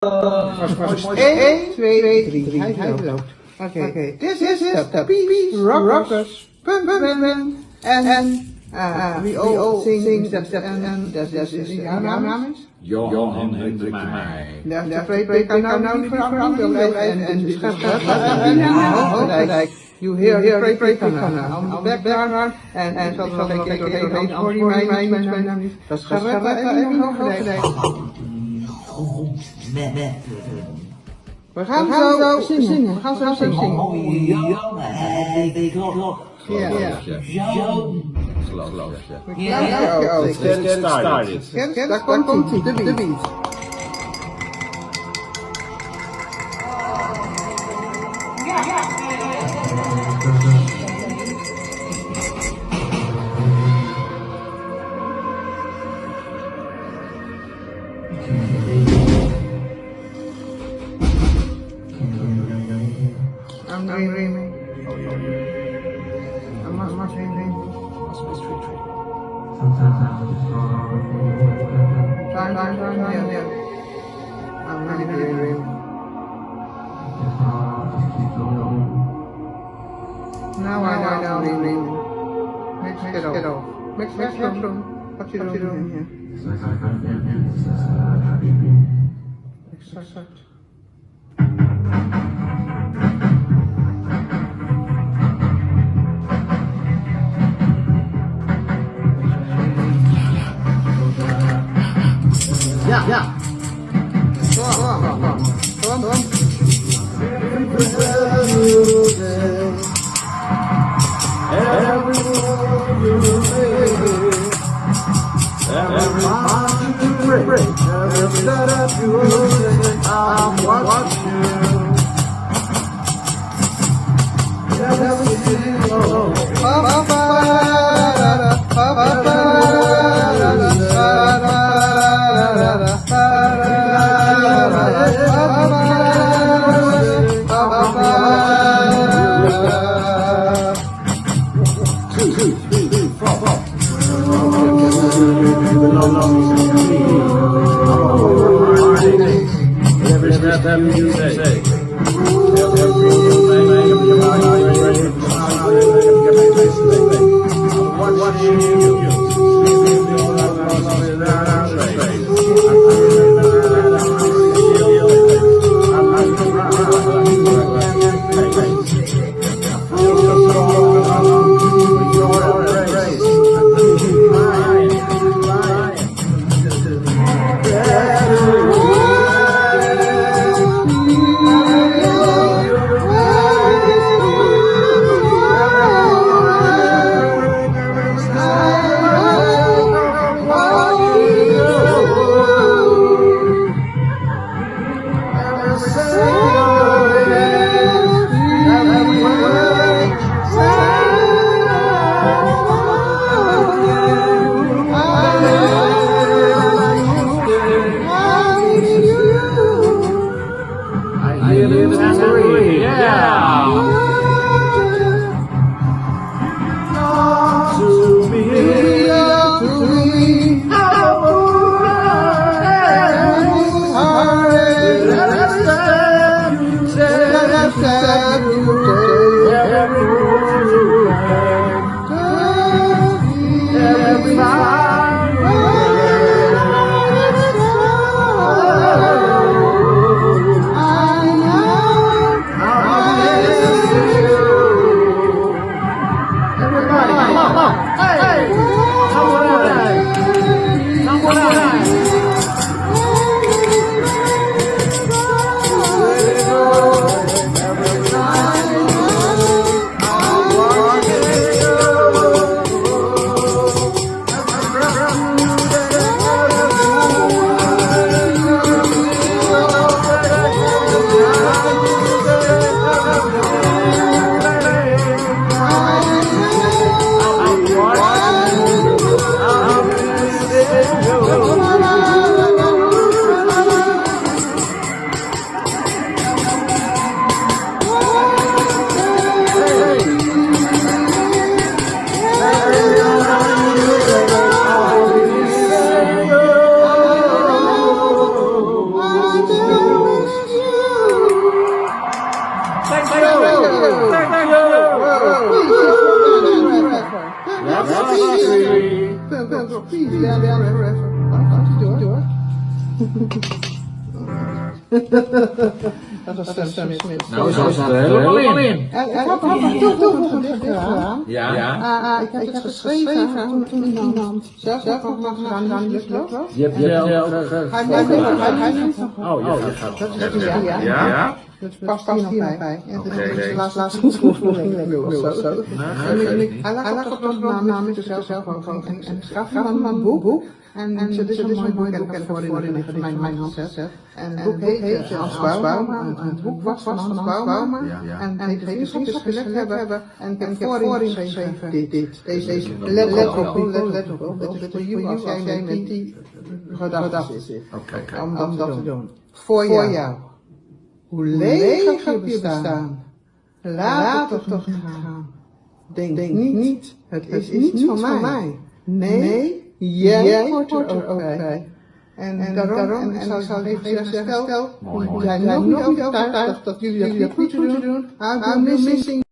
1, 2, 3. Hij loopt. Oké, this is the Peace Rockers. Pum, pum, pum. En, en, uh, we all sing that, that, en, dat is, jouw naam is? Johan Hendrik. Ja, de spreek kan nou nou niet veranderen. En, en, dus gelijk. You hear, the background, en, en, zo, zo, ik denk, oké, oké, hoor je mij, mij, mij, mij, niet. Dat is geweldig, even hooggelijk. We gaan zo zingen, we gaan zo zingen. Ja, ja. Geloof je. Ja, ja, get it started. Daar komt de beat. dream. dream. Oh, yeah. I must must dream, dream. Must must dream, dream. Time, time, yeah, yeah. I'm really dream, dream. Now I know, I know. Mix it up. Mix it up. What you doing here? Exact. Exact. Two, two, said forever. Door. Dat was Sam Smith. Nou, zo staat er helemaal in. En ik nog gedaan. Ja. ja. Ah, ah, ik heb het geschreven toen, toen iemand zelf mag gaan. Je hebt zelf Hij Oh, ja, Dat is ja, ja. Ja? Ja? Dat past hier nog bij. En dat Oké. is de laatste laatste toevoeging of zo. Nou, En geeft ik- niet. Hij lag op de naam namens zichzelf zelf ook en gaf hem een boek. En en dit is een mooi boek en voor in mijn mijn hand. En het boek heet Hans Bauma. En het boek was van Hans Bauma. Ja, ja. En en de vriendschapjes gelegd hebben. En ik heb voorin geschreven dit, dit, deze, let, op, let, op, dat is voor jou als jij met die gedachten zit. Om dat, dat te doen. Voor jou. Hoe leeg heb je bestaan. Laat het toch niet gaan. Denk, niet, het is, niet van mij. Nee, jij hoort er ook bij. En, en daarom, en, en ik zal even zeggen, stel, Mooi, mooi. jij nog niet overtuigd dat jullie dat niet moeten doen, I'm missing